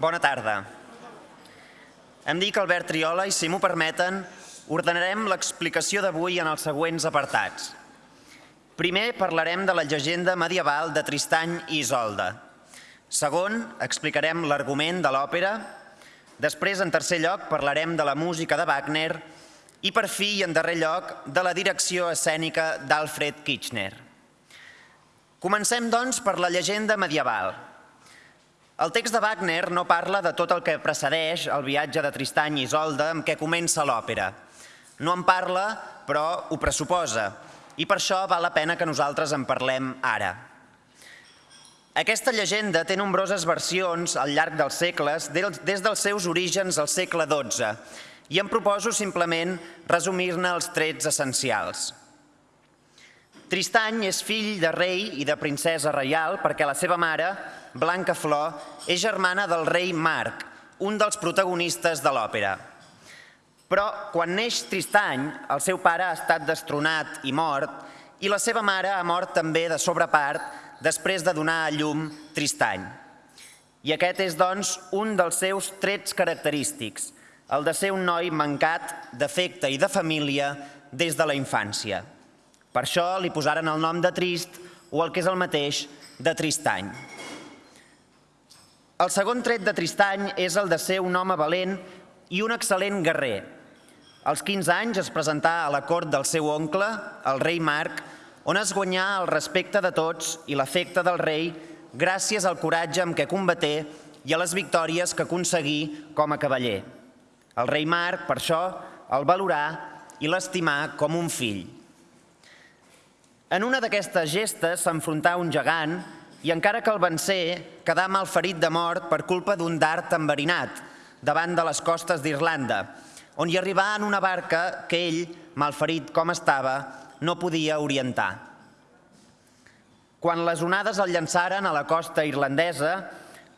Bona tarda. Em dic Albert Triola i, si m'ho permeten, ordenarem l'explicació d'avui en els següents apartats. Primer parlarem de la llegenda medieval de Tristany i Isolda. Segon, explicarem l'argument de l'òpera. Després, en tercer lloc, parlarem de la música de Wagner i, per fi, i en darrer lloc, de la direcció escènica d'Alfred Kitchener. Comencem, doncs, per la llegenda medieval. El text de Wagner no parla de tot el que precedeix el viatge de Tristany i Isolda amb què comença l'òpera. No en parla, però ho pressuposa, i per això val la pena que nosaltres en parlem ara. Aquesta llegenda té nombroses versions al llarg dels segles, des dels seus orígens al segle XII, i em proposo simplement resumir-ne els trets essencials. Tristany és fill de rei i de princesa reial perquè la seva mare, Blanca Flor, és germana del rei Marc, un dels protagonistes de l'òpera. Però quan neix Tristany, el seu pare ha estat destronat i mort i la seva mare ha mort també de sobrepart després de donar a llum Tristany. I aquest és, doncs, un dels seus trets característics, el de ser un noi mancat d'afecte i de família des de la infància. Per això li posaren el nom de Trist o el que és el mateix de Tristany. El segon tret de Tristany és el de ser un home valent i un excel·lent guerrer. Als 15 anys es presentà a la cort del seu oncle, el rei Marc, on es guanyà el respecte de tots i l'afecte del rei gràcies al coratge amb què combaté i a les victòries que aconseguí com a cavaller. El rei Marc, per això, el valorà i l'estimà com un fill. En una d'aquestes gestes s'enfrontà un gegant i encara que el vencé, quedà malferit de mort per culpa d'un dart enverinat davant de les costes d'Irlanda, on hi arribà en una barca que ell, malferit com estava, no podia orientar. Quan les onades el llançaren a la costa irlandesa,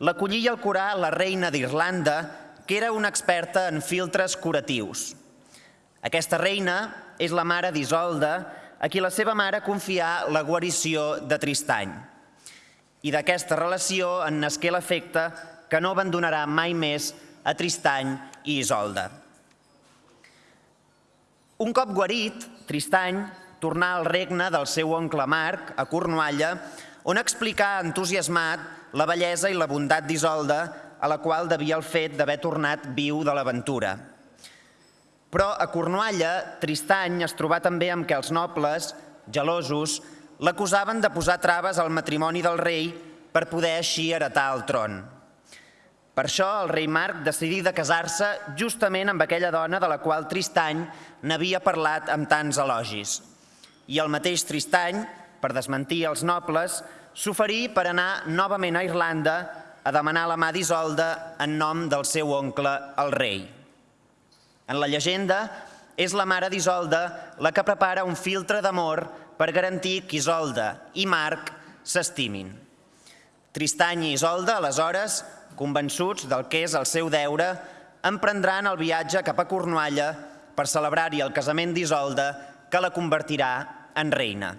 l'acollí i el curà la reina d'Irlanda, que era una experta en filtres curatius. Aquesta reina és la mare d'Isolda, a qui la seva mare confià la guarició de Tristany. I d'aquesta relació en nasqué l'efecte que no abandonarà mai més a Tristany i Isolda. Un cop guarit, Tristany tornar al regne del seu oncle Marc, a Cornualla, on explicà entusiasmat la bellesa i la bondat d'Isolda, a la qual devia el fet d'haver tornat viu de l'aventura. Però a Cornualla, Tristany es trobà també amb que els nobles, gelosos, l'acusaven de posar traves al matrimoni del rei per poder així heretar el tron. Per això el rei Marc decidí de casar-se justament amb aquella dona de la qual Tristany n'havia parlat amb tants elogis i el mateix Tristany, per desmentir els nobles, s'oferí per anar novament a Irlanda a demanar la mà d'Isolda en nom del seu oncle, el rei. En la llegenda, és la mare d'Isolda la que prepara un filtre d'amor per garantir que Isolda i Marc s'estimin. Tristany i Isolda, aleshores, convençuts del que és el seu deure, emprendran el viatge cap a Cornualla per celebrar-hi el casament d'Isolda que la convertirà en reina.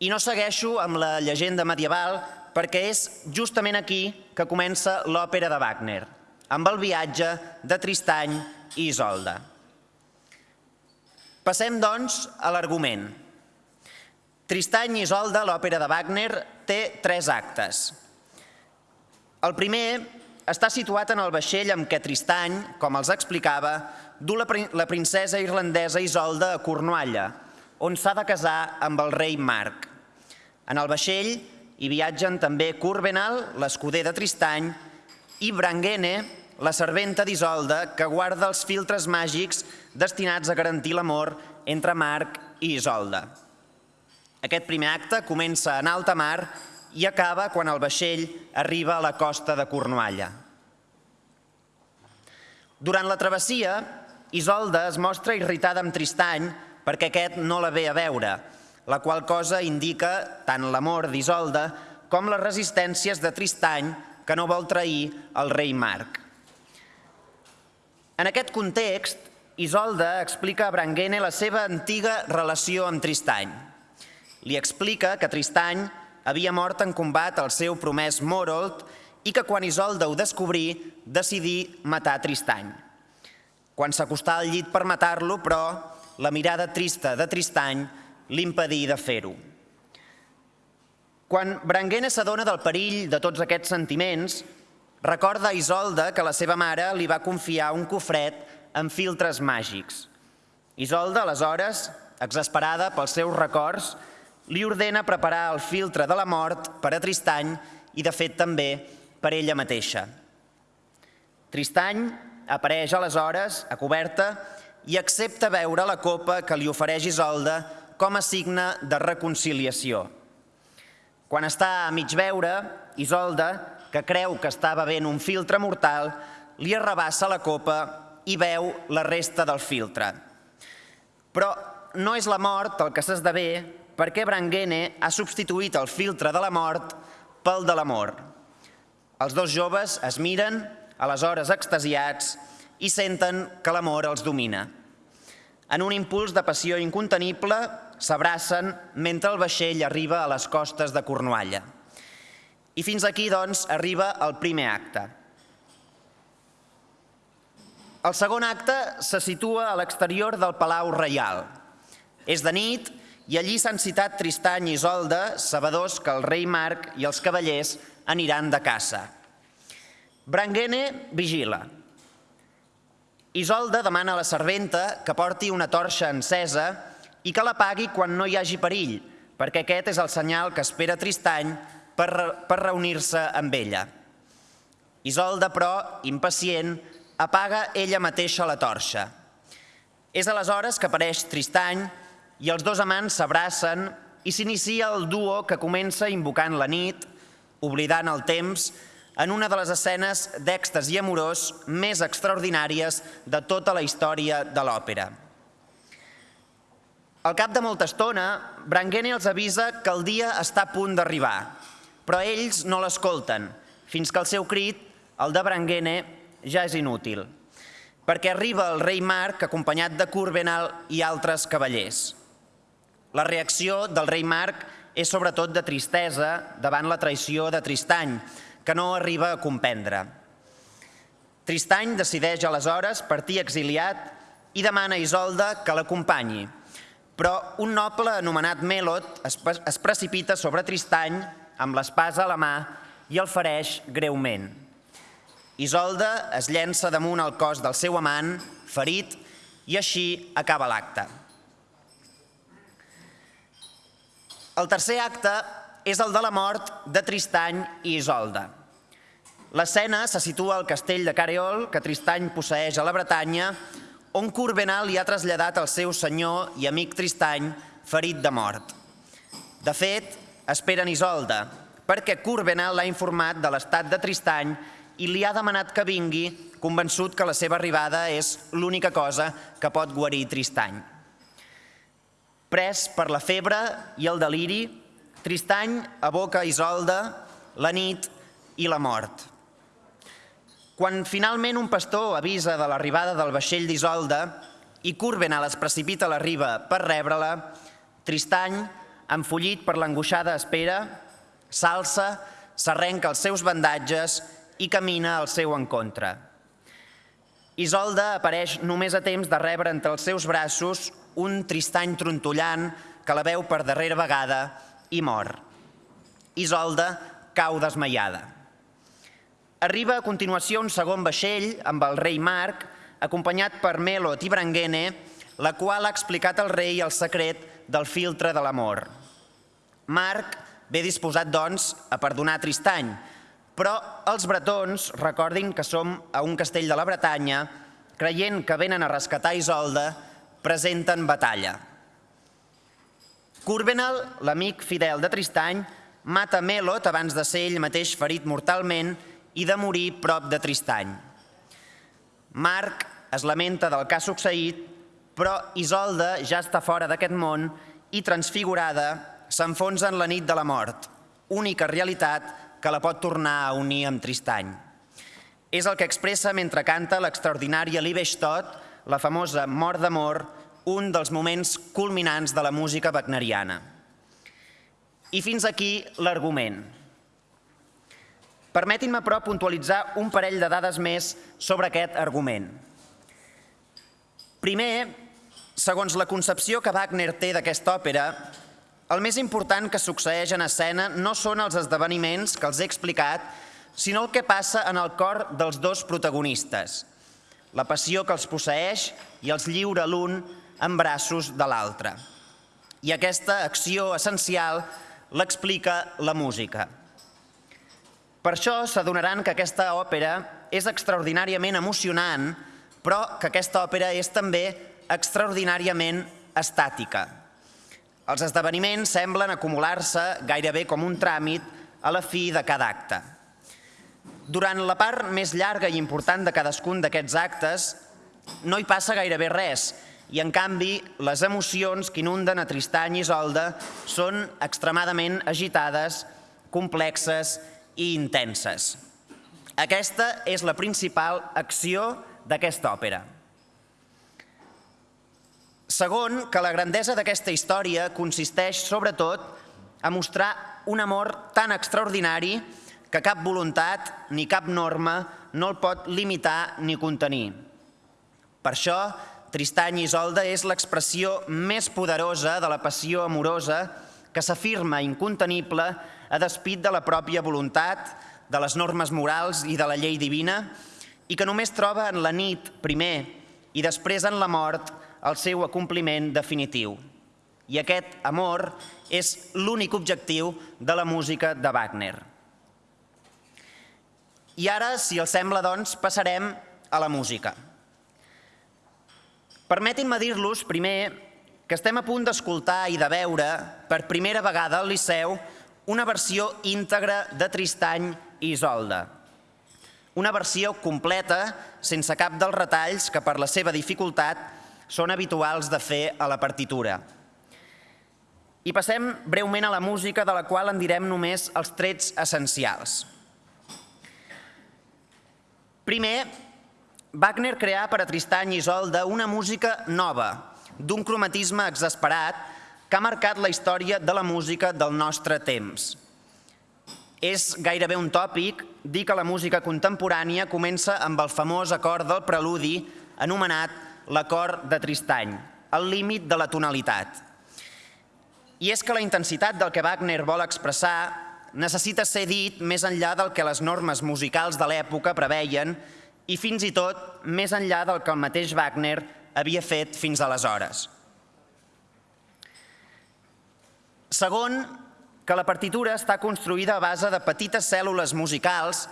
I no segueixo amb la llegenda medieval perquè és justament aquí que comença l'òpera de Wagner, amb el viatge de Tristany i Isolda. Passem, doncs, a l'argument. Tristany i Isolda, l'òpera de Wagner, té tres actes. El primer està situat en el vaixell amb què Tristany, com els explicava, du la princesa irlandesa Isolda a Cornualla, on s'ha de casar amb el rei Marc. En el vaixell hi viatgen també Curbenal, l'escuder de Tristany, i Branguene, la serventa d'Isolda, que guarda els filtres màgics destinats a garantir l'amor entre Marc i Isolda. Aquest primer acte comença en alta mar i acaba quan el vaixell arriba a la costa de Cornualla. Durant la travessia, Isolda es mostra irritada amb Tristany perquè aquest no la ve a veure, la qual cosa indica tant l'amor d'Isolda com les resistències de Tristany que no vol trair el rei Marc. En aquest context, Isolda explica a Branguene la seva antiga relació amb Tristany. Li explica que Tristany havia mort en combat al seu promès Morold i que quan Isolda ho descobrí decidí matar Tristany. Quan s'acostà al llit per matar-lo, però, la mirada trista de Tristany l'impedí de fer-ho. Quan Branguena s'adona del perill de tots aquests sentiments, recorda Isolda que la seva mare li va confiar un cofret amb filtres màgics. Isolda, aleshores, exasperada pels seus records, li ordena preparar el filtre de la mort per a Tristany i, de fet, també per ella mateixa. Tristany apareix aleshores a coberta i accepta veure la copa que li ofereix Isolda com a signe de reconciliació. Quan està a mig veure, Isolda, que creu que està bevent un filtre mortal, li arrabassa la copa i veu la resta del filtre. Però no és la mort el que s'esdevé perquè Branguene ha substituït el filtre de la mort pel de l'amor. Els dos joves es miren, aleshores extasiats, i senten que l'amor els domina. En un impuls de passió incontenible, s'abracen mentre el vaixell arriba a les costes de Cornualla. I fins aquí, doncs, arriba el primer acte. El segon acte se situa a l'exterior del Palau Reial. És de nit i allí s'han citat Tristany i Isolda, sabedors que el rei Marc i els cavallers aniran de caça. Branguene vigila. Isolda demana a la serventa que porti una torxa encesa i que la pagui quan no hi hagi perill, perquè aquest és el senyal que espera Tristany per, per reunir-se amb ella. Isolda, però, impacient, apaga ella mateixa la torxa. És aleshores que apareix Tristany i els dos amants s'abracen i s'inicia el duo que comença invocant la nit, oblidant el temps, en una de les escenes d'èxtasi amorós més extraordinàries de tota la història de l'òpera. Al cap de molta estona, Branghene els avisa que el dia està a punt d'arribar, però ells no l'escolten, fins que el seu crit, el de Branghene, ja és inútil, perquè arriba el rei Marc acompanyat de Curbenal i altres cavallers. La reacció del rei Marc és sobretot de tristesa davant la traïció de Tristany, que no arriba a comprendre. Tristany decideix aleshores partir exiliat i demana a Isolda que l'acompanyi, però un noble anomenat Melot es precipita sobre Tristany amb l'espasa a la mà i el fereix greument. Isolda es llença damunt el cos del seu amant, ferit, i així acaba l'acte. El tercer acte és el de la mort de Tristany i Isolda. L'escena se situa al castell de Careol, que Tristany posseix a la Bretanya, on Courbenal li ha traslladat el seu senyor i amic Tristany ferit de mort. De fet, esperen Isolda, perquè Courbenal l'ha informat de l'estat de Tristany i li ha demanat que vingui, convençut que la seva arribada és l'única cosa que pot guarir Tristany. Pres per la febre i el deliri, Tristany aboca Isolda, la nit i la mort. Quan finalment un pastor avisa de l'arribada del vaixell d'Isolda i Curbenal es precipita a la riba per rebre-la, Tristany, enfollit per l'angoixada espera, s'alça, s'arrenca els seus bandatges i camina al seu encontre. Isolda apareix només a temps de rebre entre els seus braços un Tristany trontollant que la veu per darrera vegada i mor. Isolda cau desmaiada. Arriba a continuació un segon vaixell amb el rei Marc, acompanyat per Melot i la qual ha explicat al rei el secret del filtre de l'amor. Marc ve disposat, doncs, a perdonar Tristany, però els bretons, recordin que som a un castell de la Bretanya, creient que venen a rescatar Isolda, presenten batalla. Curbenal, l'amic fidel de Tristany, mata Melot abans de ser ell mateix ferit mortalment i de morir prop de Tristany. Marc es lamenta del que ha succeït, però Isolda ja està fora d'aquest món i transfigurada s'enfonsa en la nit de la mort, única realitat que la pot tornar a unir amb Tristany. És el que expressa mentre canta l'extraordinària Libestot, la famosa Mort d'amor, un dels moments culminants de la música wagneriana. I fins aquí l'argument. Permetin-me, però, puntualitzar un parell de dades més sobre aquest argument. Primer, segons la concepció que Wagner té d'aquesta òpera, el més important que succeeix en escena no són els esdeveniments que els he explicat, sinó el que passa en el cor dels dos protagonistes, la passió que els posseix i els lliura l'un en braços de l'altre. I aquesta acció essencial l'explica la música. Per això s'adonaran que aquesta òpera és extraordinàriament emocionant, però que aquesta òpera és també extraordinàriament estàtica. Els esdeveniments semblen acumular-se gairebé com un tràmit a la fi de cada acte. Durant la part més llarga i important de cadascun d'aquests actes no hi passa gairebé res i, en canvi, les emocions que inunden a Tristany i Isolde són extremadament agitades, complexes i intenses. Aquesta és la principal acció d'aquesta òpera. Segon, que la grandesa d'aquesta història consisteix, sobretot, a mostrar un amor tan extraordinari que cap voluntat ni cap norma no el pot limitar ni contenir. Per això, Tristany i Isolde és l'expressió més poderosa de la passió amorosa que s'afirma incontenible a despit de la pròpia voluntat, de les normes morals i de la llei divina, i que només troba en la nit, primer, i després en la mort, el seu acompliment definitiu. I aquest amor és l'únic objectiu de la música de Wagner. I ara, si els sembla, doncs, passarem a la música. Permetin-me dir-los, primer, que estem a punt d'escoltar i de veure per primera vegada al Liceu una versió íntegra de Tristany i Isolde. Una versió completa, sense cap dels retalls que per la seva dificultat són habituals de fer a la partitura. I passem breument a la música, de la qual en direm només els trets essencials. Primer, Wagner creà per a Tristany i Isolde una música nova, d'un cromatisme exasperat, que ha marcat la història de la música del nostre temps. És gairebé un tòpic dir que la música contemporània comença amb el famós acord del preludi anomenat l'acord de Tristany, el límit de la tonalitat. I és que la intensitat del que Wagner vol expressar necessita ser dit més enllà del que les normes musicals de l'època preveien i fins i tot més enllà del que el mateix Wagner havia fet fins aleshores. Segon, que la partitura està construïda a base de petites cèl·lules musicals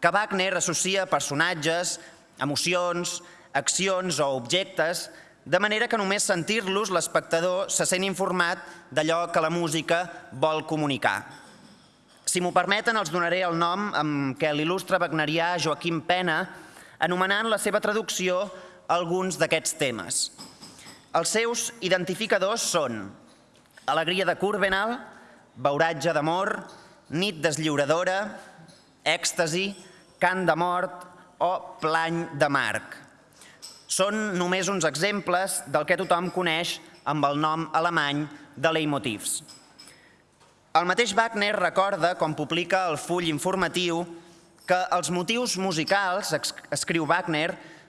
que Wagner associa a personatges, emocions, accions o objectes, de manera que només sentir-los l'espectador se sent informat d'allò que la música vol comunicar. Si m'ho permeten, els donaré el nom amb què l'il·lustre wagnerià Joaquim Pena, anomenant la seva traducció alguns d'aquests temes. Els seus identificadors són alegria de Curbenal, beuratge d'amor, nit deslliuradora, èxtasi, cant de mort o plany de marc. Són només uns exemples del que tothom coneix amb el nom alemany de leitmotivs. El mateix Wagner recorda, com publica el full informatiu, que els motius musicals, escriu Wagner,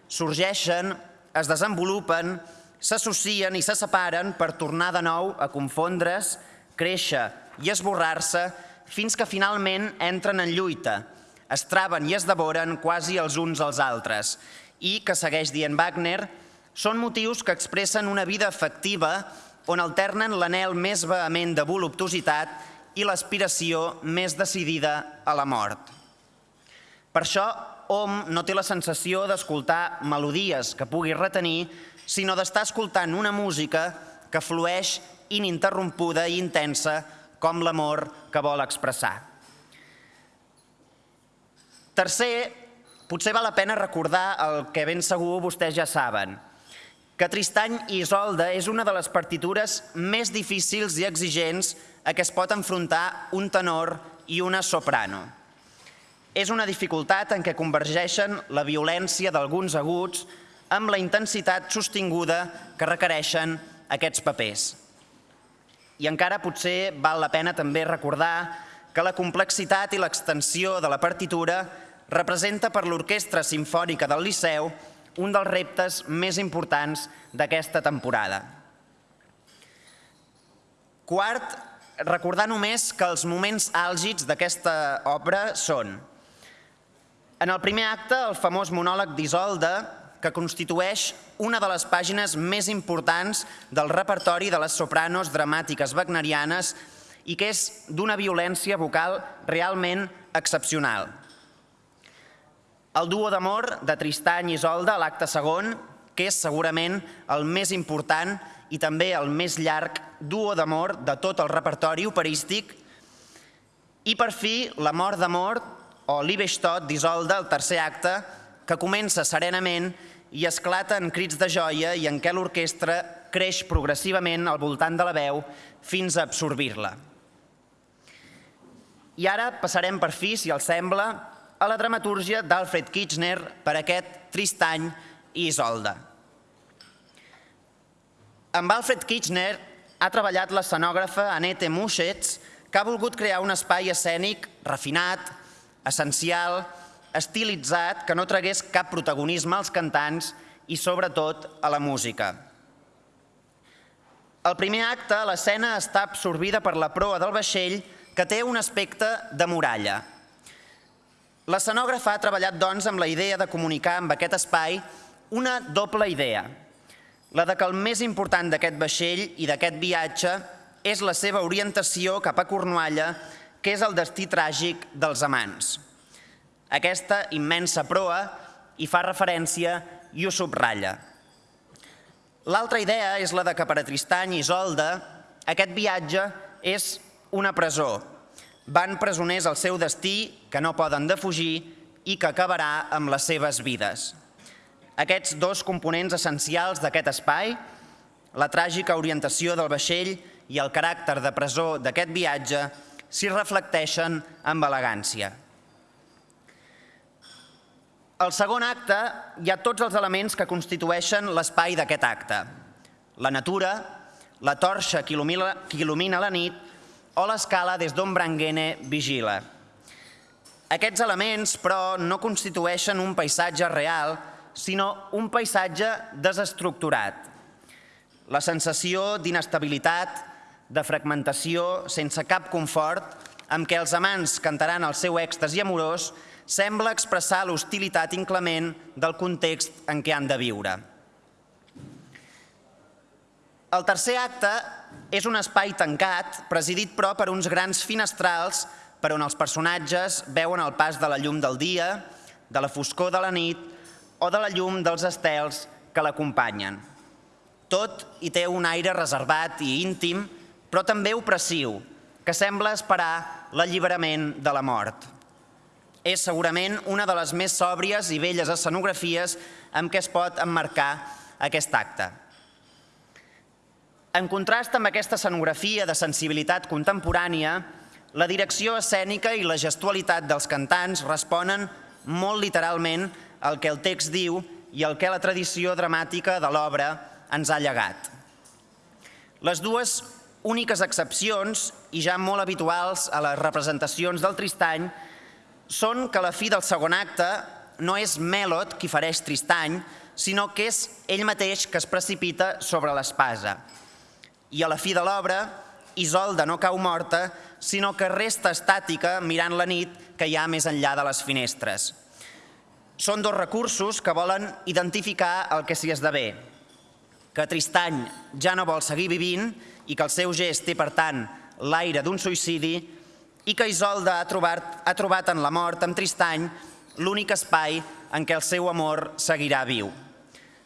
sorgeixen, es desenvolupen s'associen i se separen per tornar de nou a confondre's, créixer i esborrar-se fins que finalment entren en lluita, es traven i es devoren quasi els uns als altres i, que segueix dient Wagner, són motius que expressen una vida efectiva on alternen l'anel més vehement de voluptuositat i l'aspiració més decidida a la mort. Per això, hom no té la sensació d'escoltar melodies que pugui retenir, sinó d'estar escoltant una música que flueix ininterrompuda i intensa com l'amor que vol expressar. Tercer, potser val la pena recordar el que ben segur vostès ja saben, que Tristany i Isolde és una de les partitures més difícils i exigents a què es pot enfrontar un tenor i una soprano. És una dificultat en què convergeixen la violència d'alguns aguts amb la intensitat sostinguda que requereixen aquests papers. I encara potser val la pena també recordar que la complexitat i l'extensió de la partitura representa per l'Orquestra Simfònica del Liceu un dels reptes més importants d'aquesta temporada. Quart, recordar només que els moments àlgids d'aquesta obra són en el primer acte, el famós monòleg d'Isolda, que constitueix una de les pàgines més importants del repertori de les sopranos dramàtiques wagnerianes i que és d'una violència vocal realment excepcional. El duo d'amor de Tristany i Isolda l'acte segon, que és segurament el més important i també el més llarg duo d'amor de tot el repertori operístic, i per fi la mort d'amor o l'Ibestot d'Isolda, el tercer acte, que comença serenament i esclata en crits de joia i en què l'orquestra creix progressivament al voltant de la veu fins a absorbir-la. I ara passarem per fi, si els sembla, a la dramatúrgia d'Alfred Kitchener per aquest Tristany i Isolda. Amb Alfred Kitchener ha treballat l'escenògrafa Annette Muschetz, que ha volgut crear un espai escènic refinat, essencial, estilitzat, que no tragués cap protagonisme als cantants i sobretot a la música. Al primer acte, l'escena està absorbida per la proa del vaixell que té un aspecte de muralla. L'escenògraf ha treballat, doncs, amb la idea de comunicar amb aquest espai una doble idea. La de que el més important d'aquest vaixell i d'aquest viatge és la seva orientació cap a Cornualla, que és el destí tràgic dels amants. Aquesta immensa proa hi fa referència i ho subratlla. L'altra idea és la de que per a Tristany i Isolda aquest viatge és una presó. Van presoners al seu destí que no poden defugir i que acabarà amb les seves vides. Aquests dos components essencials d'aquest espai, la tràgica orientació del vaixell i el caràcter de presó d'aquest viatge, s'hi reflecteixen amb elegància. Al segon acte hi ha tots els elements que constitueixen l'espai d'aquest acte. La natura, la torxa que il·lumina, la nit o l'escala des d'on Branguene vigila. Aquests elements, però, no constitueixen un paisatge real, sinó un paisatge desestructurat. La sensació d'inestabilitat, de fragmentació, sense cap confort, amb què els amants cantaran el seu èxtasi amorós, sembla expressar l'hostilitat inclement del context en què han de viure. El tercer acte és un espai tancat, presidit però per uns grans finestrals per on els personatges veuen el pas de la llum del dia, de la foscor de la nit o de la llum dels estels que l'acompanyen. Tot hi té un aire reservat i íntim, però també opressiu, que sembla esperar l'alliberament de la mort és segurament una de les més sòbries i belles escenografies amb què es pot emmarcar aquest acte. En contrast amb aquesta escenografia de sensibilitat contemporània, la direcció escènica i la gestualitat dels cantants responen molt literalment al que el text diu i al que la tradició dramàtica de l'obra ens ha llegat. Les dues úniques excepcions, i ja molt habituals a les representacions del Tristany, són que la fi del segon acte no és Melot qui fareix Tristany, sinó que és ell mateix que es precipita sobre l'espasa. I a la fi de l'obra, Isolda no cau morta, sinó que resta estàtica mirant la nit que hi ha més enllà de les finestres. Són dos recursos que volen identificar el que s'hi esdevé, que Tristany ja no vol seguir vivint i que el seu gest té, per tant, l'aire d'un suïcidi, i que Isolda ha trobat, ha trobat en la mort, amb Tristany, l'únic espai en què el seu amor seguirà viu.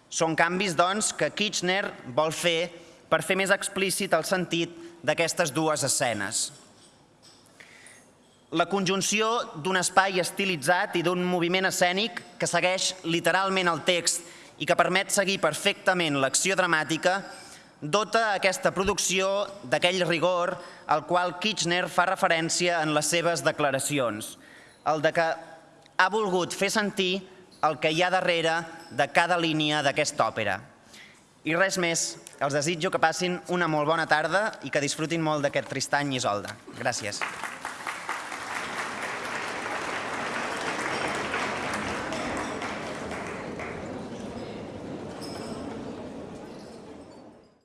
Són canvis, doncs, que Kitchener vol fer per fer més explícit el sentit d'aquestes dues escenes. La conjunció d'un espai estilitzat i d'un moviment escènic que segueix literalment el text i que permet seguir perfectament l'acció dramàtica dota aquesta producció d'aquell rigor al qual Kitchener fa referència en les seves declaracions, el de que ha volgut fer sentir el que hi ha darrere de cada línia d'aquesta òpera. I res més, els desitjo que passin una molt bona tarda i que disfrutin molt d'aquest Tristany i Isolda. Gràcies.